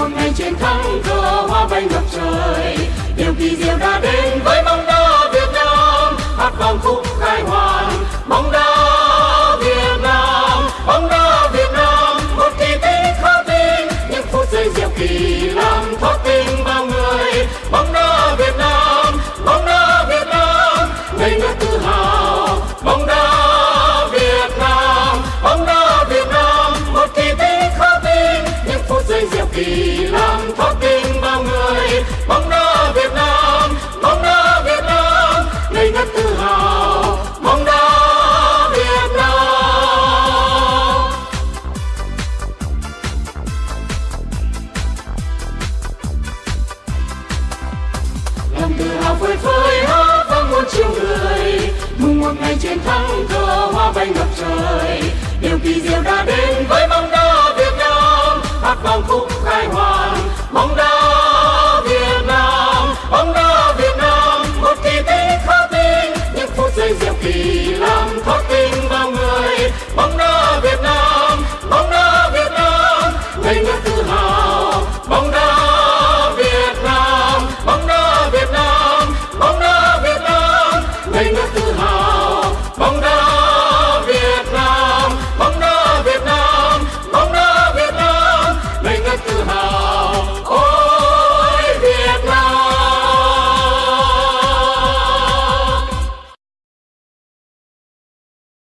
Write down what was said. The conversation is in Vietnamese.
Một ngày chiến thắng cờ hoa bay ngập trời. Điều kỳ diệu đã đến với bóng đá Việt Nam. Hát vang khúc khai hoàn bóng đá Việt Nam. Bóng đá Việt Nam, một kỳ tích khó tin. Những phút giây diệu kỳ làm thoát tim phơi phới hát vang muôn triệu người. Mừng một ngày chiến thắng thơ